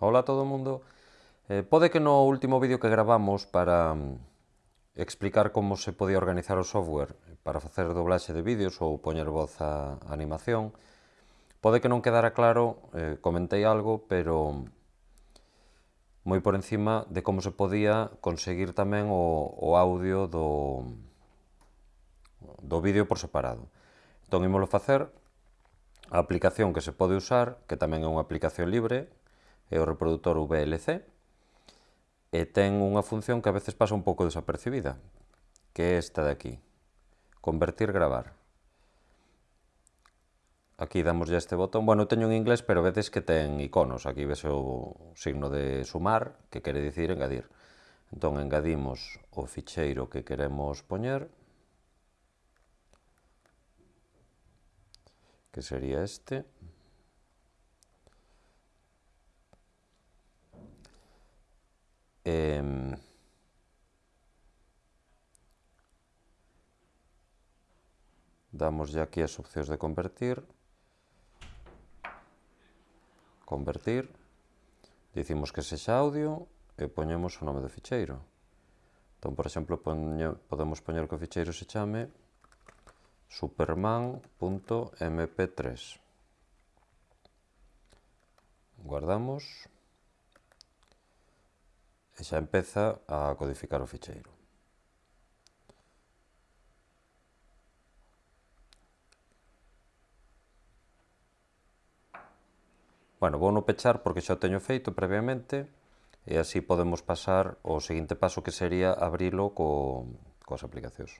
Hola a todo o mundo. Eh, pode que no último vídeo que gravamos para mm, explicar como se podía organizar o software para facer doblaxe de vídeos ou poñer voz a animación, pode que non quedara claro, eh, comentei algo, pero moi por encima de como se podía conseguir tamén o, o audio do, do vídeo por separado. Entón, imolo facer a aplicación que se pode usar, que tamén é unha aplicación libre, é o reproductor VLC e ten unha función que a veces pasa un pouco desapercibida, que é esta de aquí, convertir gravar. Aquí damoslle este botón, bueno, teño en inglés, pero vedes que ten iconos, aquí ves o signo de sumar, que quere dicir engadir. Entón, engadimos o ficheiro que queremos poñer, que sería este. Eh, damos ya aquí as opcións de convertir. Convertir. Dicimos que sexa audio e poñemos o nome do ficheiro. Entón, por exemplo, poñe, podemos poñer que o ficheiro se chame superman.mp3. Guardamos e xa empeza a codificar o ficheiro. Bueno, vou no pechar porque xa o teño feito previamente e así podemos pasar ao seguinte paso que sería abrilo co, coas aplicacións.